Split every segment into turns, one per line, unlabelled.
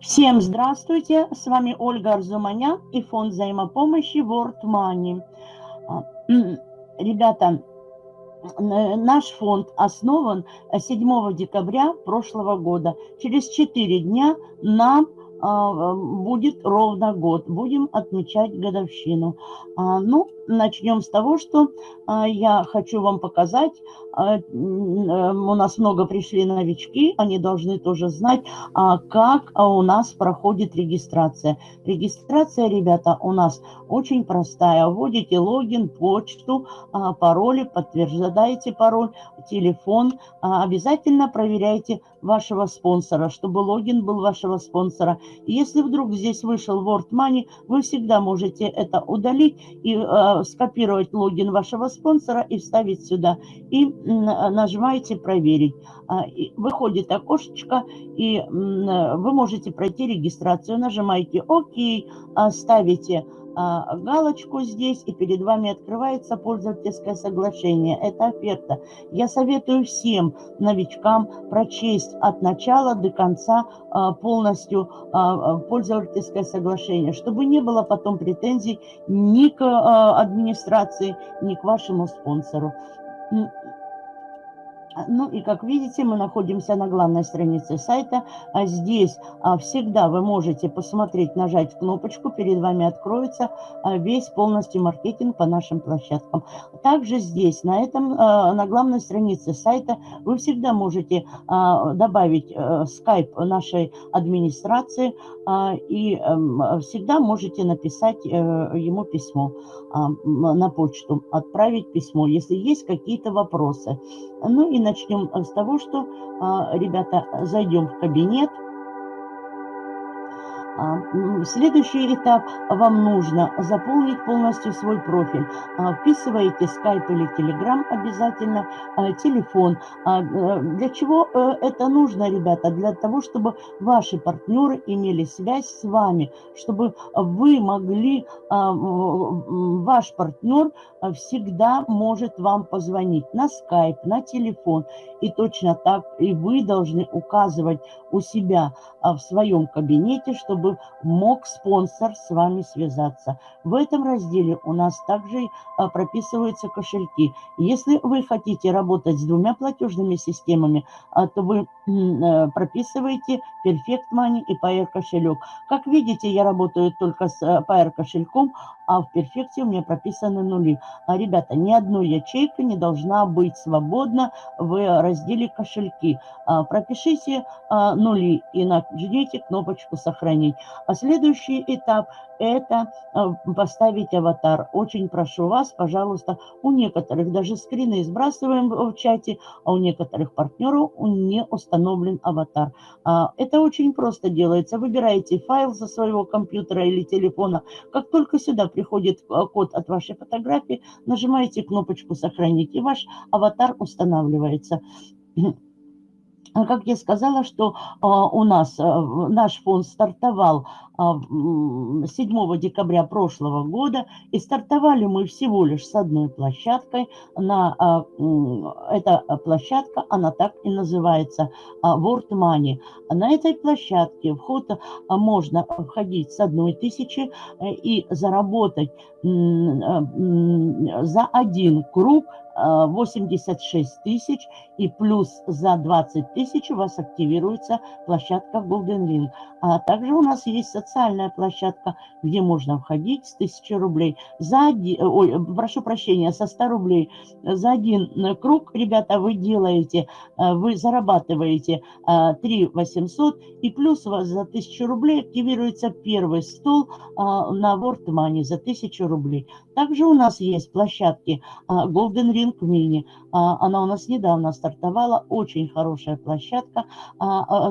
Всем здравствуйте, с вами Ольга Арзуманян и фонд взаимопомощи World Money. А, ребята, наш фонд основан 7 декабря прошлого года. Через 4 дня нам а, будет ровно год. Будем отмечать годовщину. А, ну, начнем с того, что а, я хочу вам показать. У нас много пришли новички, они должны тоже знать, как у нас проходит регистрация. Регистрация, ребята, у нас очень простая. Вводите логин, почту, пароли, подтверждаете пароль, телефон. Обязательно проверяйте вашего спонсора, чтобы логин был вашего спонсора. Если вдруг здесь вышел Word Money, вы всегда можете это удалить и э, скопировать логин вашего спонсора и вставить сюда. И э, нажимаете «Проверить». Э, выходит окошечко, и э, вы можете пройти регистрацию. Нажимаете «Ок», ставите а, галочку здесь, и перед вами открывается пользовательское соглашение. Это оферта. Я советую всем новичкам прочесть от начала до конца а, полностью а, пользовательское соглашение, чтобы не было потом претензий ни к администрации, ни к вашему спонсору. Ну и как видите, мы находимся на главной странице сайта. А здесь а, всегда вы можете посмотреть, нажать кнопочку, перед вами откроется а, весь полностью маркетинг по нашим площадкам. Также здесь, на, этом, а, на главной странице сайта, вы всегда можете а, добавить а, скайп нашей администрации а, и а, всегда можете написать а, ему письмо а, на почту, отправить письмо, если есть какие-то вопросы. Ну и начнем с того, что, а, ребята, зайдем в кабинет. А, следующий этап вам нужно заполнить полностью свой профиль. А, вписываете Skype или Telegram обязательно, телефон. Э, для чего э, это нужно, ребята? Для того, чтобы ваши партнеры имели связь с вами, чтобы вы могли, ваш партнер всегда может вам позвонить на Skype, на телефон. И точно так и вы должны указывать у себя в своем кабинете, чтобы чтобы мог спонсор с вами связаться. В этом разделе у нас также а, прописываются кошельки. Если вы хотите работать с двумя платежными системами, а, то вы прописываете Perfect Money и Pair кошелек. Как видите, я работаю только с э, Pair кошельком, а в перфекте у меня прописаны нули. А, ребята, ни одной ячейка не должна быть свободна в разделе кошельки. А, пропишите а, нули и нажмите кнопочку «Сохранить». А следующий этап – это а, поставить аватар. Очень прошу вас, пожалуйста, у некоторых даже скрины сбрасываем в чате, а у некоторых партнеров не установлен аватар. А, это очень просто делается. Выбираете файл со своего компьютера или телефона. Как только сюда приходит а, код от вашей фотографии, нажимаете кнопочку «Сохранить», и ваш аватар устанавливается. А как я сказала, что у нас наш фонд стартовал 7 декабря прошлого года, и стартовали мы всего лишь с одной площадкой. На, эта площадка, она так и называется, World Money. На этой площадке вход можно входить с одной тысячи э, и заработать за один круг 86 тысяч, и плюс за 20 тысяч у вас активируется площадка Golden Link. А также у нас есть социальная площадка, где можно входить с 1000 рублей. За один, ой, прошу прощения, со 100 рублей. За один круг, ребята, вы делаете, э, вы зарабатываете 3 э, 800, и плюс у вас за 1000 рублей активируется первый стол э, на World Money за 1000 рублей. Также у нас есть площадки Golden Ring Mini. Она у нас недавно стартовала, очень хорошая площадка,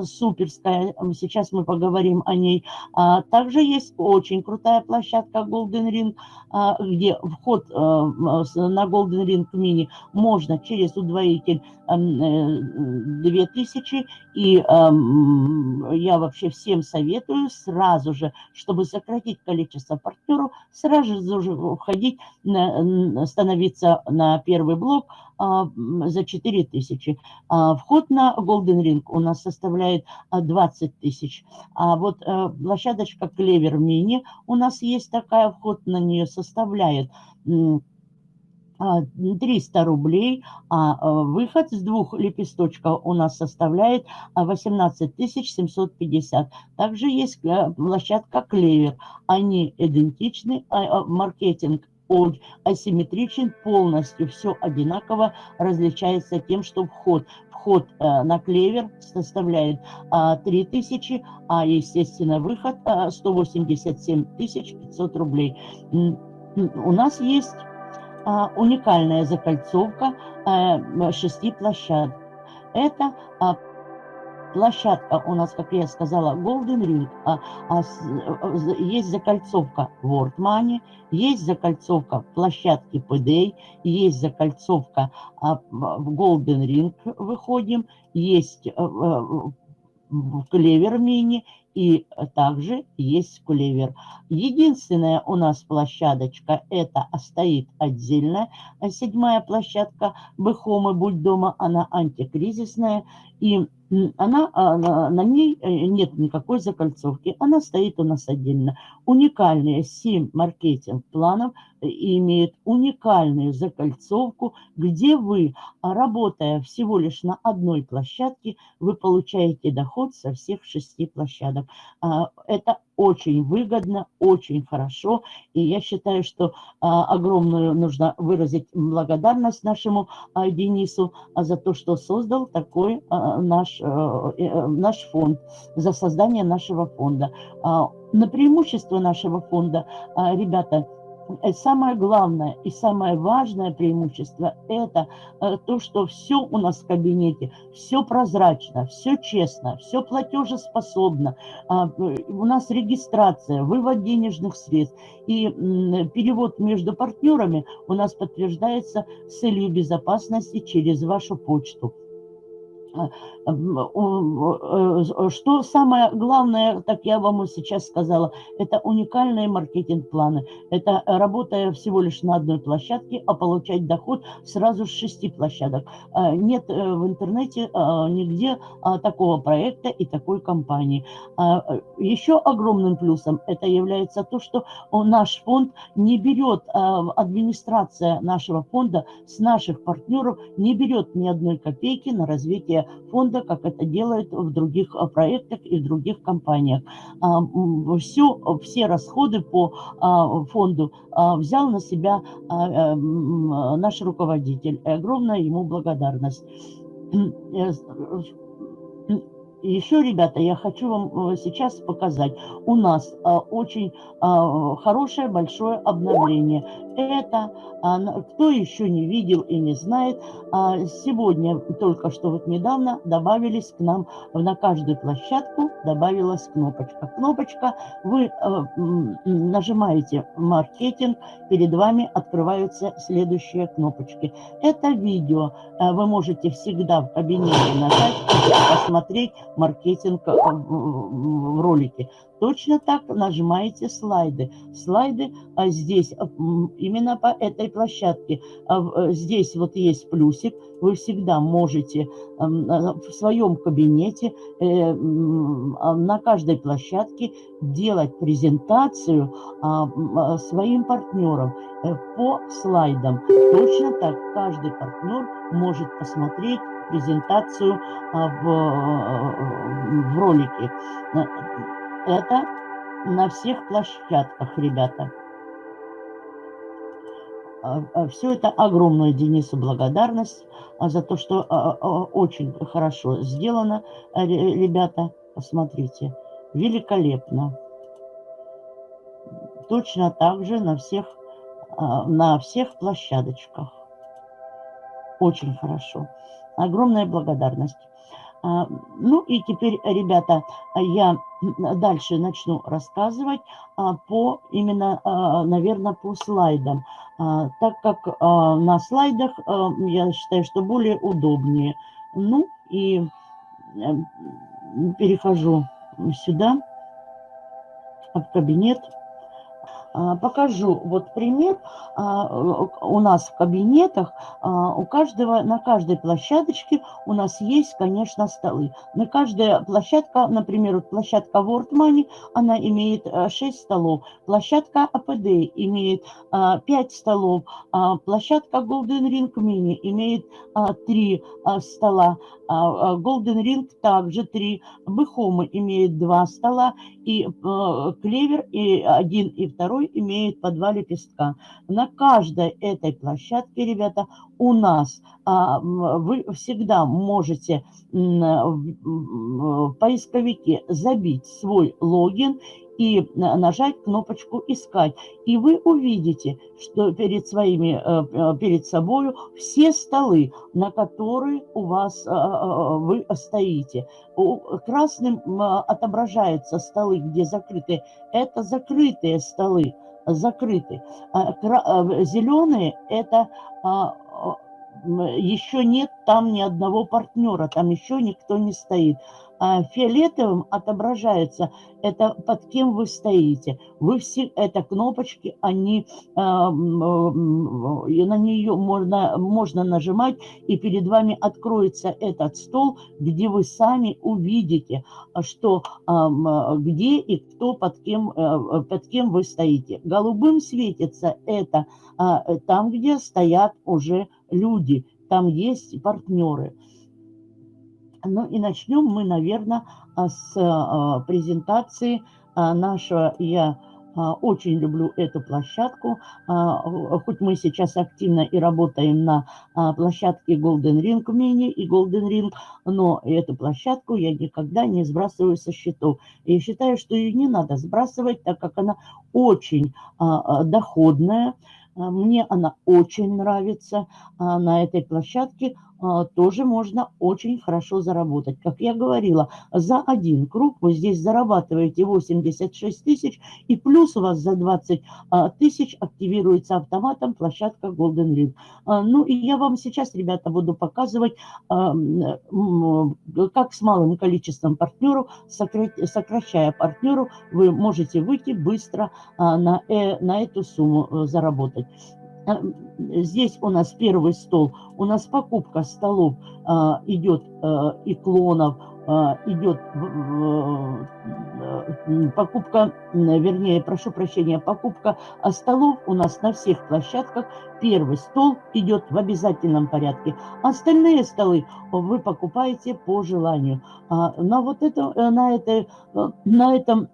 суперская. Сейчас мы поговорим о ней. А, также есть очень крутая площадка Golden Ring, а, где вход а, на Golden Ring Mini можно через удвоитель 2000. Э, И я вообще всем советую сразу же, чтобы сократить количество партнеров, сразу же входить, становиться на первый блок за 4 тысячи. Вход на Golden Ring у нас составляет 20 тысяч. А вот площадочка Клевер Мини, у нас есть такая, вход на нее составляет 300 рублей, а выход с двух лепесточков у нас составляет 18 750. Также есть площадка Клевер. Они идентичны, маркетинг асимметричен полностью, все одинаково различается тем, что вход вход на клевер составляет 3000, а естественно выход 187 500 рублей. У нас есть уникальная закольцовка шести площадок. Это площадка у нас, как я сказала, Golden Ring, а, а, есть закольцовка World Money, есть закольцовка площадки PDA, есть закольцовка а, в Golden Ring выходим, есть в Клевер Мини и также есть клевер. Единственная у нас площадочка, это стоит отдельная седьмая площадка Бэхомы Будь дома, она антикризисная. И она, а, на ней э, нет никакой закольцовки, она стоит у нас отдельно. Уникальные 7 маркетинг-планов э, имеют уникальную закольцовку, где вы, а, работая всего лишь на одной площадке, вы получаете доход со всех шести площадок. А, это очень выгодно, очень хорошо. И я считаю, что а, огромную нужно выразить благодарность нашему а, Денису а, за то, что создал такой а, наш, а, наш фонд, за создание нашего фонда. А, на преимущество нашего фонда, а, ребята, самое главное и самое важное преимущество – это э, то, что все у нас в кабинете, все прозрачно, все честно, все платежеспособно. А, э, у нас регистрация, вывод денежных средств и перевод между партнерами у нас подтверждается с целью безопасности через вашу почту. А, э, что самое главное, так я вам сейчас сказала, это уникальные маркетинг-планы. Это работая всего лишь на одной площадке, а получать доход сразу с шести площадок. А, нет э, в интернете а, нигде такого проекта и такой компании. Еще огромным плюсом это является то, что наш фонд не берет, администрация нашего фонда с наших партнеров не берет ни одной копейки на развитие фонда, как это делают в других а, проектах и в других компаниях. А, все, все расходы по а, фонду взял на себя э, наш руководитель. Огромная ему благодарность. Э, еще, ребята, я хочу вам э, сейчас показать. У нас очень хорошее большое обновление это, а, кто еще не видел и не знает, а, сегодня, только что вот недавно, добавились к нам, на каждую площадку добавилась кнопочка. Кнопочка, вы э, нажимаете «Маркетинг», перед вами открываются следующие кнопочки. Это видео, э, вы можете всегда в кабинете нажать, посмотреть маркетинг э, в ролике. Точно так нажимаете слайды. Слайды а здесь, а, именно по этой площадке. А, э, здесь вот есть плюсик. Вы всегда можете в своем кабинете э, на каждой площадке делать презентацию своим партнерам э, по слайдам. Точно так каждый партнер может посмотреть презентацию в, в ролике. Это на всех площадках, ребята. А, а, Все это огромная Денису благодарность а, за то, что очень хорошо сделано, ребята. Посмотрите, великолепно. Точно так же на всех, на всех площадочках. Очень хорошо. Огромная благодарность. А, ну и теперь, ребята, я дальше начну рассказывать а, по именно, а, наверное, по слайдам, так как на слайдах я считаю, что более удобнее. Ну и э, перехожу сюда, в кабинет. А, покажу вот пример. А, у нас в кабинетах, а, у каждого, на каждой площадочке у нас есть, конечно, столы. На каждая площадка, например, вот площадка World Money, она имеет 6 столов. Площадка APD имеет 5 столов. Площадка Golden Ring Mini имеет 3 стола. Golden Ring также 3. Бэхома имеет 2 стола. И Клевер и один и второй имеют по два лепестка. На каждой этой площадке, ребята, у нас а, вы всегда можете в поисковике забить свой логин и нажать кнопочку «Искать». И вы увидите, что перед, своими, э, э, перед собой все столы, на которые у вас э, вы стоите. Красным отображаются столы, где закрыты. Это закрытые столы, закрыты. А, Зеленые – это а, еще нет там ни одного партнера, там еще никто не стоит. А фиолетовым отображается это под кем вы стоите. Вы все, это кнопочки, они, а, на нее можно, можно нажимать, и перед вами откроется этот стол, где вы сами увидите, что, где и кто под кем, э, под кем вы стоите. Голубым светится это там, где стоят уже люди, там есть партнеры. Ну и начнем мы, наверное, а, с а, презентации а, нашего, я очень люблю эту площадку, хоть мы сейчас активно и работаем на площадке Golden Ring Mini и Golden Ring, но эту площадку я никогда не сбрасываю со счетов. Я считаю, что ее не надо сбрасывать, так как она очень доходная, мне она очень нравится на этой площадке. А, тоже можно очень хорошо заработать. Как я говорила, за один круг вы здесь зарабатываете 86 тысяч, и плюс у вас за 20 а, тысяч активируется автоматом площадка Golden Ring. А, ну и я вам сейчас, ребята, буду показывать, как с малым количеством партнеров, сокращая партнеру, вы можете выйти быстро на, э, на эту сумму э, заработать. А, здесь у нас первый стол, у нас покупка столов а, идет а, и клонов, идет покупка, вернее, прошу прощения, покупка столов у нас на всех площадках. Первый стол идет в обязательном порядке. Остальные столы вы покупаете по желанию. На вот это, на, это, на этом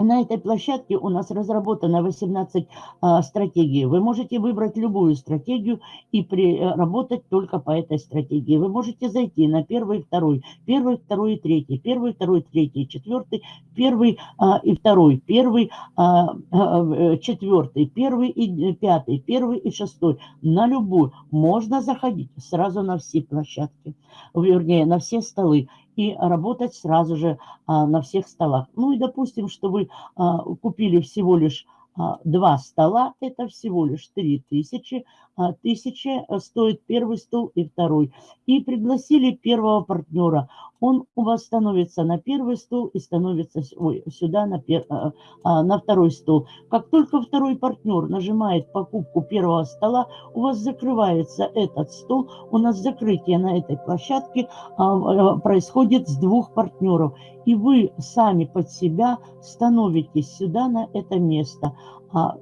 на этой площадке у нас разработано 18 а, стратегий. Вы можете выбрать любую стратегию и э, работать только по этой стратегии. Вы можете зайти на первый, второй, первый, второй и третий, первый, второй, третий, четвертый, первый а, и второй, первый, а, э, четвертый, первый и пятый, первый и шестой. На любую. Можно заходить сразу на все площадки, вернее, на все столы и работать сразу же а, на всех столах. Ну и допустим, что вы а, купили всего лишь а, два стола, это всего лишь 3000, а, тысячи э, стоит первый стол и второй. И пригласили первого партнера. Он у вас становится на первый стол и становится ой, сюда на, пер, а, а, на второй стол. Как только второй партнер нажимает покупку первого стола, у вас закрывается этот стол. У нас закрытие на этой площадке а, происходит с двух партнеров. И вы сами под себя становитесь сюда на это место.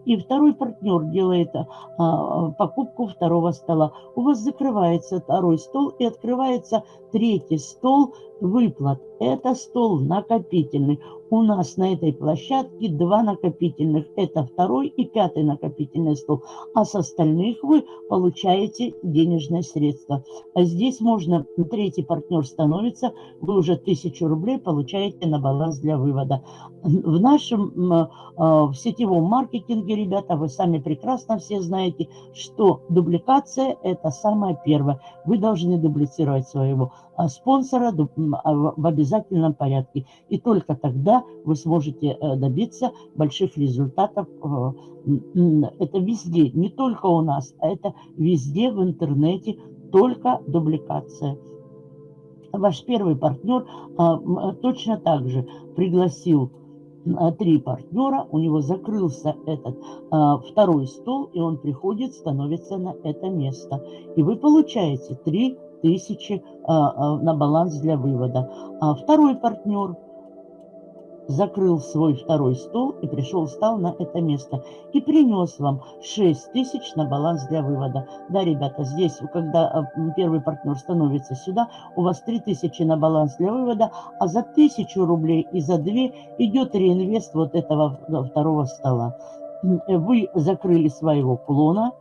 И второй партнер делает покупку покупку второго стола. У вас закрывается второй стол и открывается третий стол выплат. Это стол накопительный. У нас на этой площадке два накопительных. Это второй и пятый накопительный стол. А с остальных вы получаете денежные средства. А здесь можно, третий партнер становится, вы уже тысячу рублей получаете на баланс для вывода. В нашем э, в сетевом маркетинге, ребята, вы сами прекрасно все знаете, что дубликация – это самое первое. Вы должны дублицировать своего а, спонсора а, в обязательном порядке. И только тогда вы сможете э, добиться больших результатов. Э, это везде, не только у нас, а это везде в интернете, только дубликация. Ваш первый партнер а, точно так же пригласил три партнера, у него закрылся этот а, второй стол, и он приходит, становится на это место. И вы получаете 3000 а, а, на баланс для вывода. А второй партнер – закрыл свой второй стол и пришел, встал на это место и принес вам 6 тысяч на баланс для вывода. Да, ребята, здесь, когда а, первый партнер становится сюда, у вас 3 тысячи на баланс для вывода, а за 1000 рублей и за 2 идет реинвест вот этого второго стола. Вы закрыли своего клона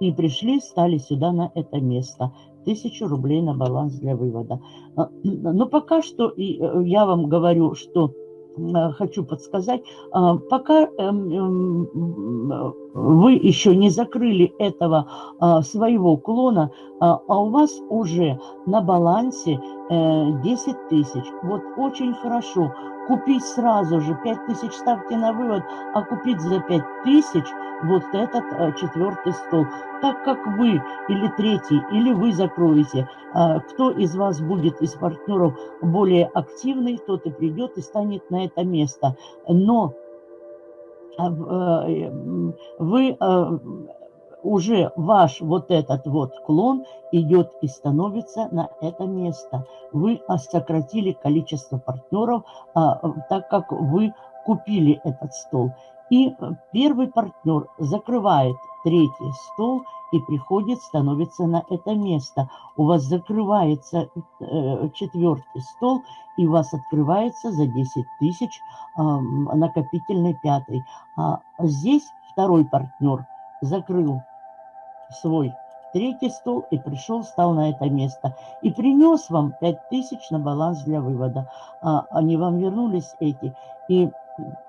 и пришли, стали сюда на это место тысячу рублей на баланс для вывода. А, но пока что э, я вам говорю, что э, хочу подсказать, а, пока эм, эм, вы еще не закрыли этого а, своего клона, а у вас уже на балансе 10 э, тысяч. Вот очень хорошо купить сразу же 5 тысяч ставьте на вывод, а купить за 5 тысяч вот этот а, четвертый стол. Так как вы или третий, или вы закроете, а, кто из вас будет из партнеров более активный, тот и придет и станет на это место. Но а, э, вы а, уже ваш вот этот вот клон идет и становится на это место. Вы сократили количество партнеров, а, так как вы купили этот стол. И первый партнер закрывает третий стол и приходит, становится на это место. У вас закрывается э, четвертый стол, и у вас открывается за 10 тысяч э, накопительный пятый. А здесь второй партнер закрыл свой третий стол и пришел, стал на это место. И принес вам 5000 на баланс для вывода. А, они вам вернулись эти. И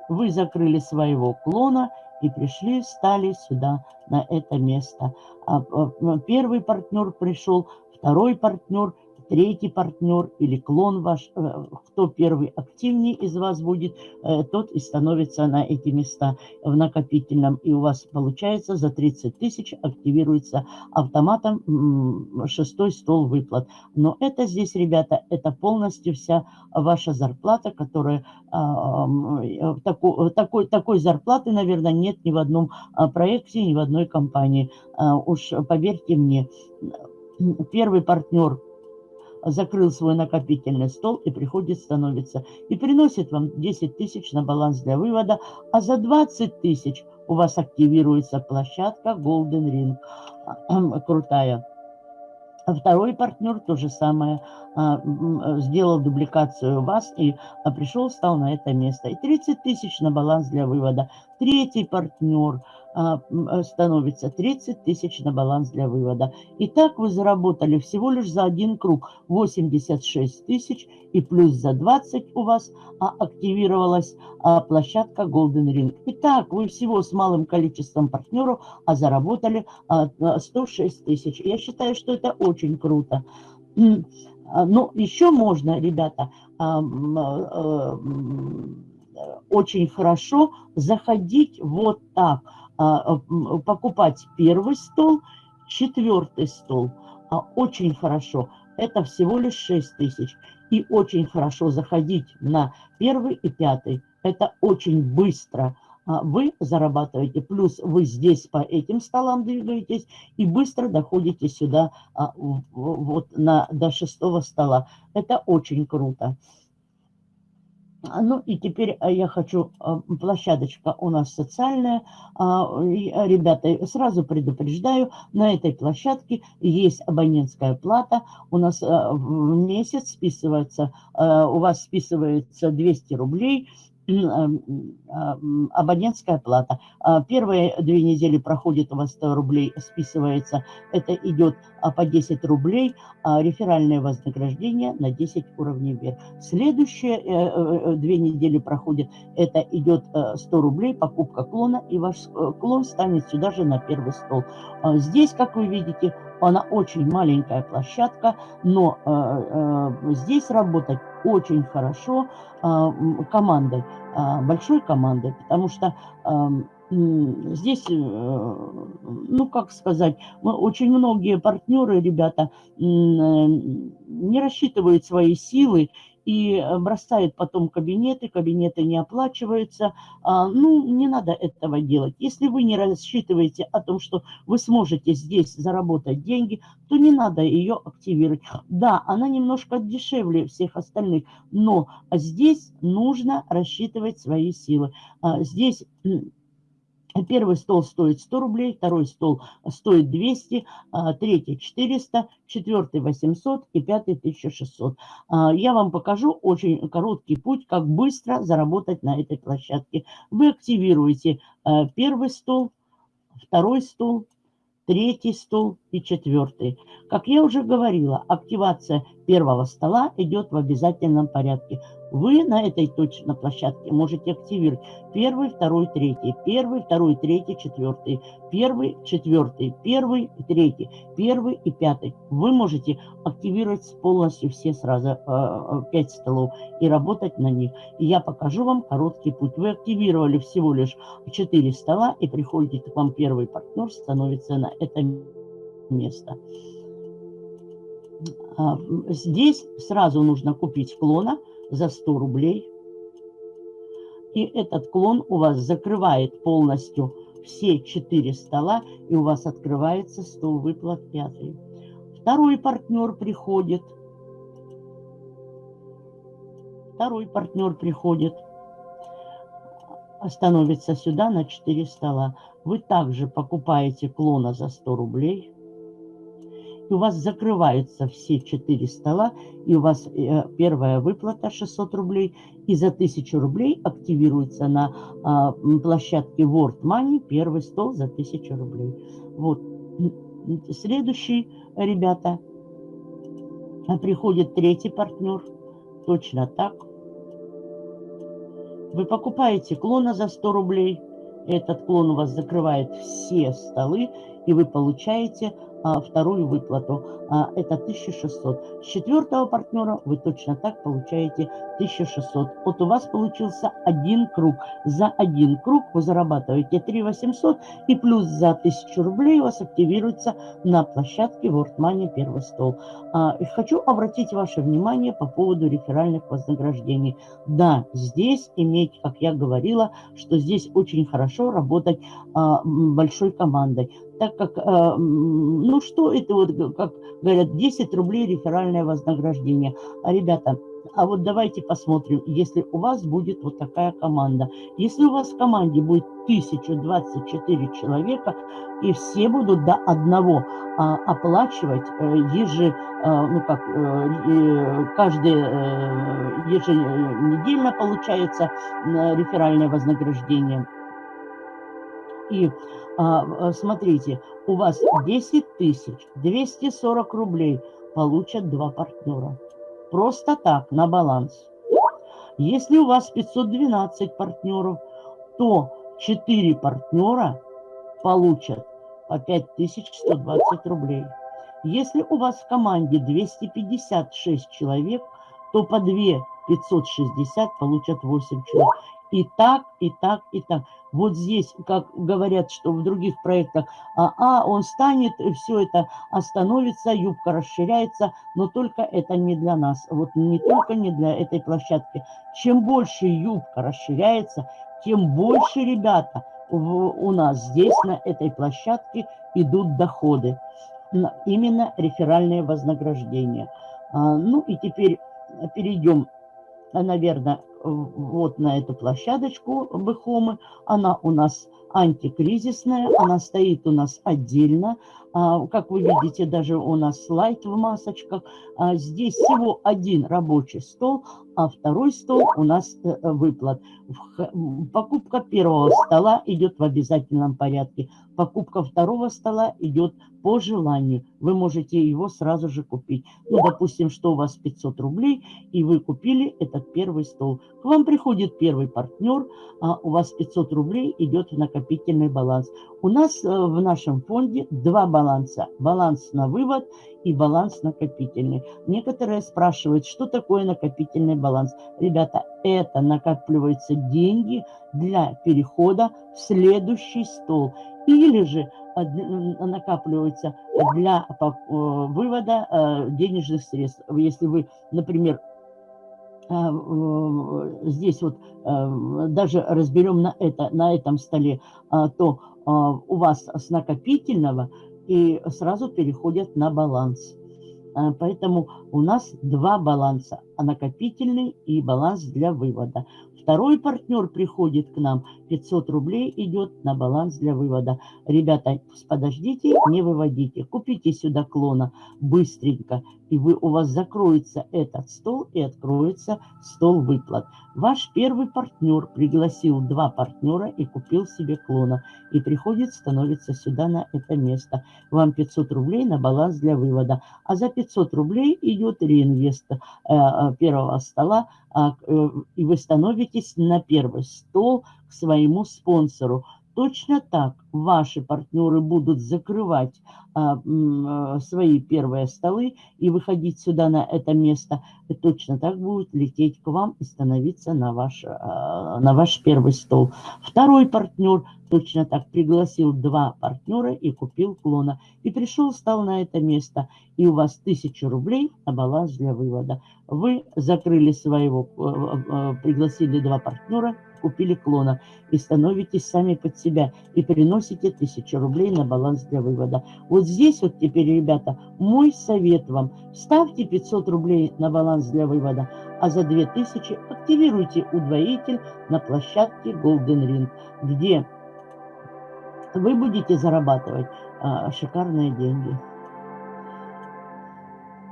вы закрыли своего клона и пришли, стали сюда, на это место. А, а, первый партнер пришел, второй партнер – третий партнер или клон ваш, э, кто первый активнее из вас будет, э, тот и становится на эти места в накопительном. И у вас получается за 30 тысяч активируется автоматом шестой стол выплат. Но это здесь, ребята, это полностью вся ваша зарплата, которая а, э, такой, такой, такой зарплаты, наверное, нет ни в одном а, проекте, ни в одной компании. А, уж поверьте мне, первый партнер закрыл свой накопительный стол и приходит, становится. И приносит вам 10 тысяч на баланс для вывода, а за 20 тысяч у вас активируется площадка Golden Ring. Крутая. Второй партнер то же самое, а, сделал дубликацию вас и а, пришел, стал на это место. И 30 тысяч на баланс для вывода. Третий партнер – становится 30 тысяч на баланс для вывода. И так вы заработали всего лишь за один круг 86 тысяч и плюс за 20 у вас а, активировалась а, площадка Golden Ring. Итак, вы всего с малым количеством партнеров а заработали а, 106 тысяч. Я считаю, что это очень круто. А, но еще можно, ребята, а, а, очень хорошо заходить вот так – а, а, покупать первый стол, четвертый стол. А, очень хорошо. Это всего лишь 6 тысяч. И очень хорошо заходить на первый и пятый. Это очень быстро вы зарабатываете, плюс вы здесь по этим столам двигаетесь и быстро доходите сюда вот на, до шестого стола. Это очень круто. А, ну и теперь а, я хочу, а, площадочка у нас социальная. Ребята, сразу предупреждаю, на этой площадке есть абонентская плата. У нас в месяц списывается, у вас списывается 200 рублей – абонентская плата. А, первые две недели проходит у вас 100 рублей, списывается. Это идет а, по 10 рублей, а реферальное вознаграждение на 10 уровней вверх. Следующие э, э, э, две недели проходит, это идет 100 рублей, покупка клона, и ваш клон станет сюда же на первый стол. Здесь, как вы видите, она очень маленькая площадка, но здесь работать очень хорошо командой. А, большой командой, потому что здесь, э, ну, как сказать, очень многие партнеры, ребята, не рассчитывают свои силы и э, бросает потом кабинеты, кабинеты не оплачиваются. А, ну, не надо этого делать. Если вы не рассчитываете о том, что вы сможете здесь заработать деньги, то не надо ее активировать. Да, она немножко дешевле всех остальных, но здесь нужно рассчитывать свои силы. А, здесь Первый стол стоит 100 рублей, второй стол стоит 200, а, третий 400, четвертый 800 и пятый 1600. А, я вам покажу очень короткий путь, как быстро заработать на этой площадке. Вы активируете а, первый стол, второй стол, третий стол и четвертый. Как я уже говорила, активация первого стола идет в обязательном порядке. Вы на этой точно площадке можете активировать первый, второй, третий, первый, второй, третий, четвертый, первый, четвертый, первый, третий, первый и пятый. Вы можете активировать полностью все сразу э, столов и работать на них. И я покажу вам короткий путь. Вы активировали всего лишь четыре стола и приходите к вам первый партнер, становится на это место. А, здесь сразу нужно купить клона за 100 рублей. И этот клон у вас закрывает полностью все четыре стола, и у вас открывается стол выплат пятый. Второй партнер приходит. Второй партнер приходит, становится сюда на 4 стола. Вы также покупаете клона за 100 рублей у вас закрываются все четыре стола, и у вас э, первая выплата 600 рублей, и за 1000 рублей активируется на а, площадке World Money первый стол за 1000 рублей. Вот. Следующий, ребята, приходит третий партнер, точно так. Вы покупаете клона за 100 рублей, этот клон у вас закрывает все столы, и вы получаете вторую выплату. А, это 1600. С четвертого партнера вы точно так получаете 1600. Вот у вас получился один круг. За один круг вы зарабатываете 3800 и плюс за 1000 рублей у вас активируется на площадке World Money первый стол. А, и хочу обратить ваше внимание по поводу реферальных вознаграждений. Да, здесь иметь, как я говорила, что здесь очень хорошо работать а, большой командой так как, э, ну что это вот, как говорят, 10 рублей реферальное вознаграждение. А, ребята, а вот давайте посмотрим, если у вас будет вот такая команда. Если у вас в команде будет 1024 человека, и все будут до одного а, оплачивать э, ежи, а, ну как, э, каждый э, еженедельно получается реферальное вознаграждение. И смотрите, у вас 10 тысяч, 240 рублей получат два партнера. Просто так, на баланс. Если у вас 512 партнеров, то 4 партнера получат по 5120 рублей. Если у вас в команде 256 человек, то по 2 560 получат 8 человек. И так, и так, и так. Вот здесь, как говорят, что в других проектах, а, а он станет, все это остановится, юбка расширяется, но только это не для нас. Вот не только не для этой площадки. Чем больше юбка расширяется, тем больше, ребята, в, у нас здесь, на этой площадке, идут доходы. Именно реферальные вознаграждения. А, ну и теперь перейдем, наверное, вот на эту площадочку Бэхомы. Она у нас антикризисная, она стоит у нас отдельно. А, как вы видите, даже у нас слайд в масочках. А, здесь всего один рабочий стол, а второй стол у нас э, выплат. Покупка первого стола идет в обязательном порядке. Покупка второго стола идет по желанию. Вы можете его сразу же купить. Ну, допустим, что у вас 500 рублей, и вы купили этот первый стол. К вам приходит первый партнер, а у вас 500 рублей идет в накопительный баланс. У нас э, в нашем фонде два баланса. Баланс на вывод и баланс накопительный. Некоторые спрашивают, что такое накопительный баланс. Ребята, это накапливаются деньги для перехода в следующий стол. Или же накапливаются для э, вывода э, денежных средств. Если вы, например, здесь вот даже разберем на, это, на этом столе, то у вас с накопительного и сразу переходят на баланс. Поэтому у нас два баланса, накопительный и баланс для вывода. Второй партнер приходит к нам, 500 рублей идет на баланс для вывода. Ребята, подождите, не выводите. Купите сюда клона быстренько, и вы, у вас закроется этот стол и откроется стол выплат. Ваш первый партнер пригласил два партнера и купил себе клона. И приходит, становится сюда на это место. Вам 500 рублей на баланс для вывода. А за 500 рублей идет реинвест э, э первого стола а, э, и вы становитесь на первый стол к своему спонсору. Точно так ваши партнеры будут закрывать а, а, свои первые столы и выходить сюда на это место. И точно так будут лететь к вам и становиться на ваш, а, на ваш первый стол. Второй партнер точно так пригласил два партнера и купил клона. И пришел, стал на это место. И у вас тысяча рублей на баланс для вывода. Вы закрыли своего, э, э, пригласили два партнера, купили клона и становитесь сами под себя и приносите тысячу рублей на баланс для вывода. Вот здесь вот теперь, ребята, мой совет вам. Ставьте 500 рублей на баланс для вывода, а за 2000 активируйте удвоитель на площадке Golden Ring, где вы будете зарабатывать а, шикарные деньги.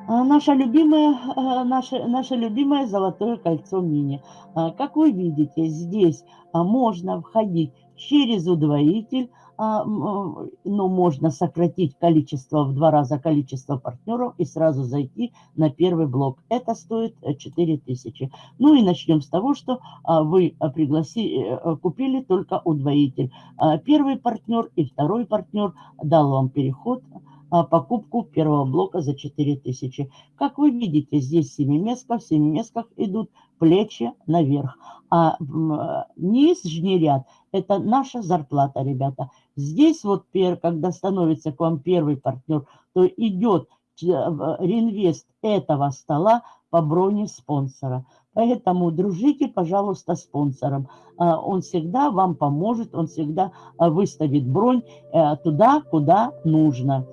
А, наша любимая, а, наше, наше любимое золотое кольцо мини. А, как вы видите, здесь можно входить через удвоитель, но можно сократить количество, в два раза количество партнеров и сразу зайти на первый блок. Это стоит 4000. Ну и начнем с того, что вы пригласили, э, купили только удвоитель. Первый партнер и второй партнер дал вам переход а, покупку первого блока за 4000. Как вы видите, здесь семиместка, в семиместках идут плечи наверх. А нижний ряд – это наша зарплата, ребята. Здесь вот, когда становится к вам первый партнер, то идет э, реинвест этого стола по броне спонсора. Поэтому дружите, пожалуйста, спонсором. А, он всегда вам поможет, он всегда а, выставит бронь э, туда, куда нужно.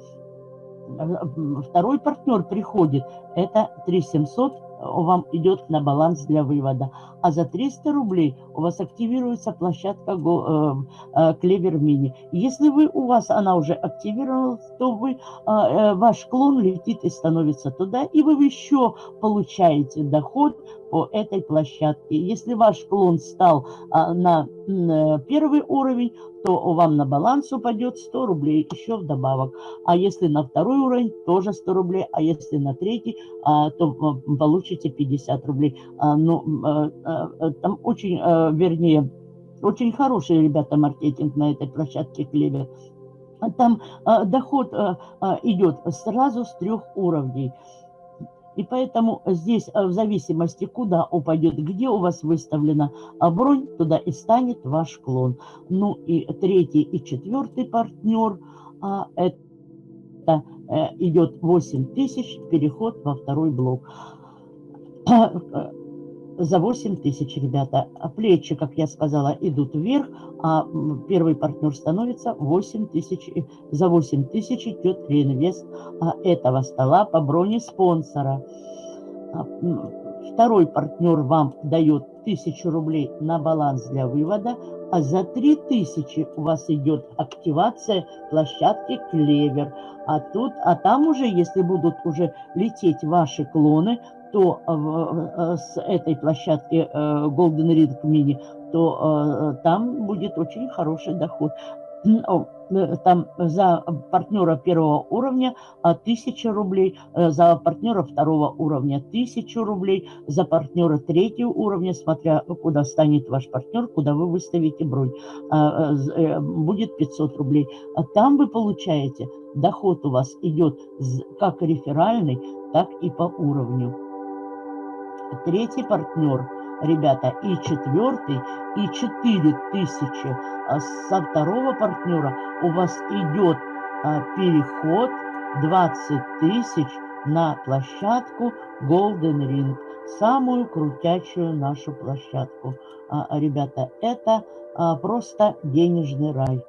Второй партнер приходит, это 3700 вам идет на баланс для вывода. А за 300 рублей у вас активируется площадка э, э, Клевер Мини. Если вы, у вас она уже активировалась, то вы, э, ваш клон летит и становится туда, и вы еще получаете доход этой площадке. Если ваш клон стал на первый уровень, то вам на баланс упадет 100 рублей еще вдобавок. А если на второй уровень, тоже 100 рублей. А если на третий, а, то получите 50 рублей. А, ну, а, там очень, вернее, очень хороший, ребята, маркетинг на этой площадке Клевер. Там доход идет сразу с трех уровней. И поэтому здесь э, в зависимости, куда упадет, где у вас выставлена а бронь, туда и станет ваш клон. Ну и третий и четвертый партнер, а, это э, идет 8 тысяч, переход во второй блок за 8 тысяч, ребята. А плечи, как я сказала, идут вверх, а первый партнер становится 8 тысяч. За 8 тысяч идет реинвест а, этого стола по броне спонсора. А, второй партнер вам дает 1000 рублей на баланс для вывода, а за 3000 у вас идет активация площадки Клевер. А тут, а там уже, если будут уже лететь ваши клоны, то э, с этой площадки э, Golden Ring Mini, то э, там будет очень хороший доход. Там за партнера первого уровня 1000 рублей, за партнера второго уровня 1000 рублей, за партнера третьего уровня, смотря куда станет ваш партнер, куда вы выставите бронь, будет 500 рублей. А там вы получаете, доход у вас идет как реферальный, так и по уровню третий партнер, ребята, и четвертый, и четыре тысячи. А со второго партнера у вас идет а, переход 20 тысяч на площадку Golden Ring. самую крутячую нашу площадку. А, ребята, это а, просто денежный рай.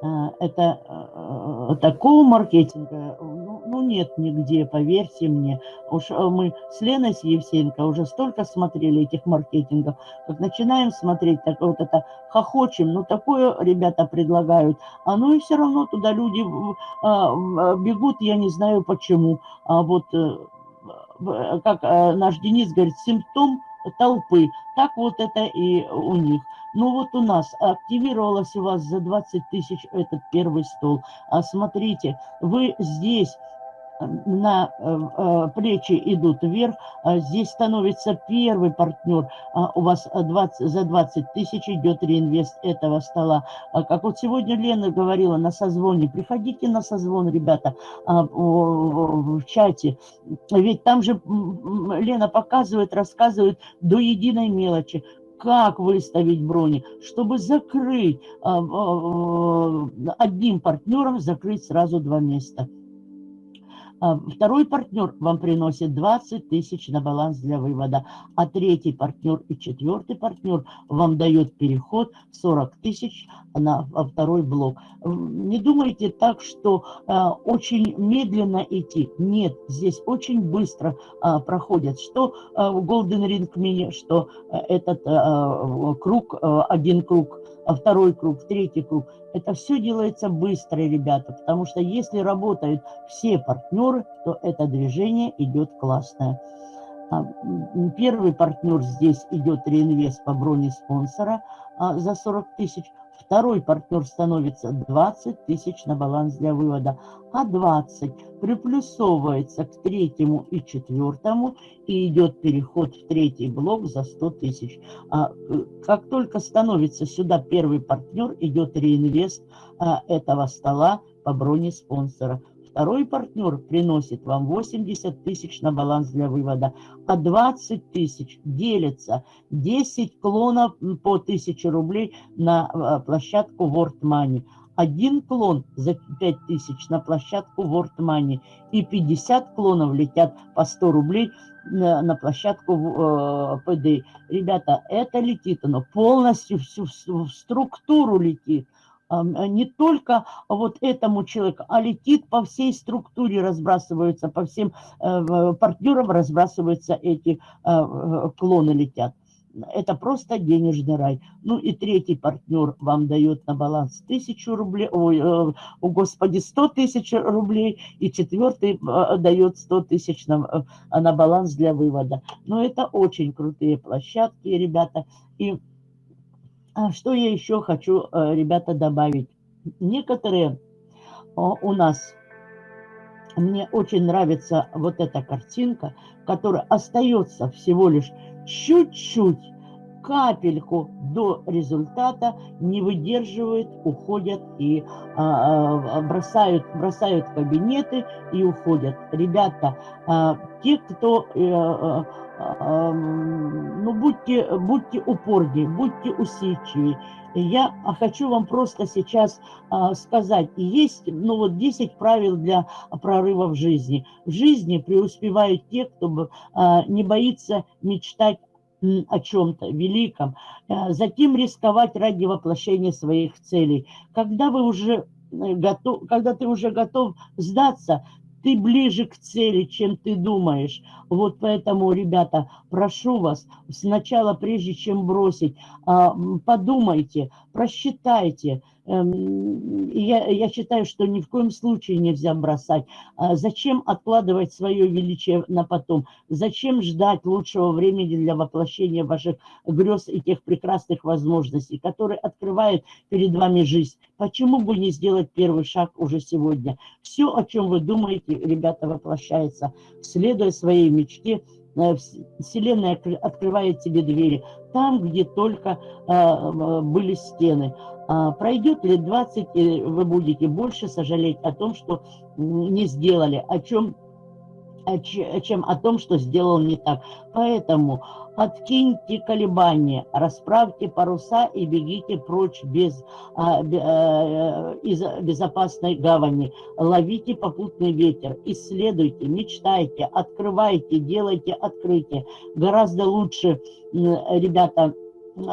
А, это а, такого маркетинга ну, ну нет нигде, поверьте мне. Уж а, мы с Леной Евсеенко уже столько смотрели этих маркетингов, как начинаем смотреть, так вот это хохочем, ну такое ребята предлагают, а ну и все равно туда люди бегут, я не знаю почему. А вот э, как э, наш Денис говорит, симптом толпы, так вот это и у них. Ну вот у нас активировалось у вас за 20 тысяч этот первый стол. А смотрите, вы здесь на э, э, плечи идут вверх, а здесь становится первый партнер, а у вас 20, за 20 тысяч идет реинвест этого стола. А как вот сегодня Лена говорила на созвоне, приходите на созвон, ребята, в чате, ведь там же Лена показывает, рассказывает до единой мелочи, как выставить брони, чтобы закрыть одним партнером, закрыть сразу два места. А, второй партнер вам приносит 20 тысяч на баланс для вывода, а третий партнер и четвертый партнер вам дает переход 40 тысяч на второй блок. Не думайте так, что а, очень медленно идти. Нет, здесь очень быстро а, проходят. Что в Golden Ring Mini, что этот круг, один круг второй круг, третий круг. Это все делается быстро, ребята, потому что если работают все партнеры, то это движение идет классное. А, первый партнер здесь идет реинвест по броне спонсора а, за 40 тысяч. Второй партнер становится 20 тысяч на баланс для вывода, а 20 приплюсовывается к третьему и четвертому и идет переход в третий блок за 100 тысяч. А, э, как только становится сюда первый партнер, идет реинвест этого стола по броне спонсора. Второй партнер приносит вам 80 тысяч на баланс для вывода, а 20 тысяч делится 10 клонов по 1000 рублей на э, площадку World Money. Один клон за 5 тысяч на площадку World Money и 50 клонов летят по 100 рублей на, на площадку э, ПД. Ребята, это летит, оно полностью всю, всю структуру летит. А, не только вот этому человеку, а летит по всей структуре, разбрасываются, по всем э, партнерам разбрасываются эти э, клоны летят. Это просто денежный рай. Ну и третий партнер вам дает на баланс тысячу рублей, ой, э, о господи, 100 тысяч рублей, и четвертый дает 100 тысяч на, на баланс для вывода. Но это очень крутые площадки, ребята. И что я еще хочу, э, ребята, добавить? Некоторые у нас, мне очень нравится вот эта картинка, которая остается всего лишь чуть-чуть, капельку до результата, не выдерживают, уходят и а, а, бросают, бросают кабинеты и уходят. Ребята, а, те, кто... А, ну, будьте, будьте упорнее, будьте усидчивее. Я хочу вам просто сейчас а, сказать, есть ну, вот 10 правил для прорыва в жизни. В жизни преуспевают те, кто а, не боится мечтать о чем-то великом, а, затем рисковать ради воплощения своих целей. Когда вы уже э, готов, когда ты уже готов сдаться, ты ближе к цели, чем ты думаешь. Вот поэтому, ребята, прошу вас, сначала, прежде чем бросить, а, подумайте, просчитайте, я, я считаю, что ни в коем случае нельзя бросать. А зачем откладывать свое величие на потом? Зачем ждать лучшего времени для воплощения ваших грез и тех прекрасных возможностей, которые открывают перед вами жизнь? Почему бы не сделать первый шаг уже сегодня? Все, о чем вы думаете, ребята, воплощается. Следуя своей мечте, Вселенная открывает тебе двери там, где только э, были стены. А, пройдет лет 20, и вы будете больше сожалеть о том, что не сделали, о чем чем о том, что сделал не так. Поэтому откиньте колебания, расправьте паруса и бегите прочь без, а, а, из безопасной гавани. Ловите попутный ветер, исследуйте, мечтайте, открывайте, делайте открытие. Гораздо лучше, ребята,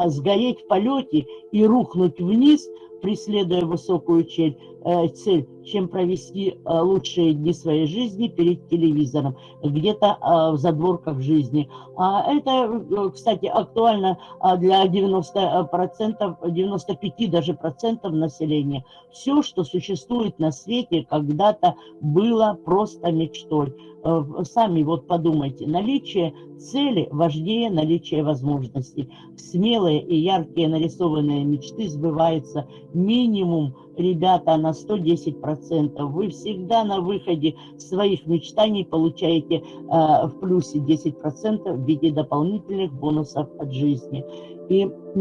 сгореть в полете и рухнуть вниз – преследуя высокую э, цель чем провести э, лучшие дни своей жизни перед телевизором, где-то э, в задворках жизни. А это, кстати, актуально для 90%, 95 даже процентов населения. Все, что существует на свете, когда-то было просто мечтой. Сами вот подумайте, наличие цели важнее наличия возможностей. Смелые и яркие нарисованные мечты сбываются минимум, ребята, на 110%. Вы всегда на выходе своих мечтаний получаете э, в плюсе 10% в виде дополнительных бонусов от жизни. И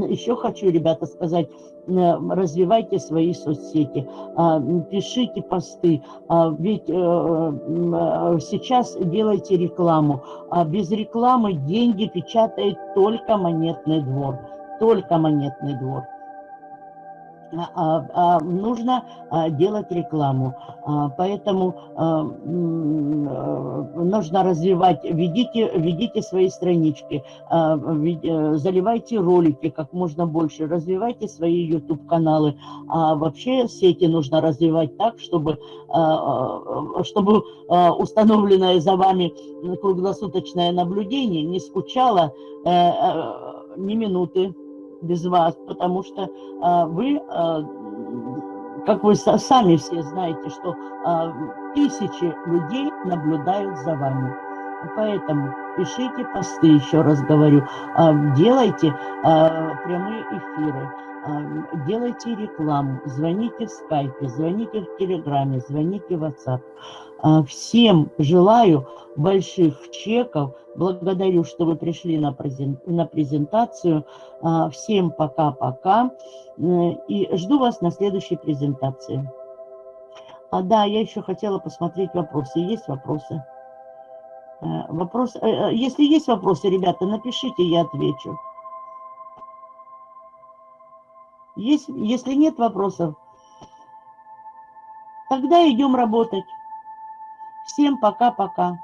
еще хочу, ребята, сказать, э, развивайте свои соцсети, а, пишите посты, ведь э, э, сейчас делайте рекламу. А без рекламы деньги печатает только монетный двор, только монетный двор. А, а, а, нужно делать рекламу. Поэтому нужно развивать, ведите, ведите свои странички, э, заливайте ролики как можно больше, развивайте свои YouTube-каналы. А вообще сети нужно развивать так, чтобы, чтобы установленное за вами круглосуточное наблюдение не скучало э, э, ни минуты без вас, потому что а, вы, а, как вы сами все знаете, что а, тысячи людей наблюдают за вами. Поэтому пишите посты, еще раз говорю, а, делайте а, прямые эфиры, делайте рекламу, звоните в скайпе, звоните в телеграме, звоните в WhatsApp. Всем желаю больших чеков, благодарю, что вы пришли на презентацию. Всем пока-пока и жду вас на следующей презентации. А да, я еще хотела посмотреть вопросы. Есть вопросы? Э, вопрос, э, э, если есть вопросы, ребята, напишите, я отвечу. Есть, если нет вопросов, тогда идем работать. Всем пока-пока.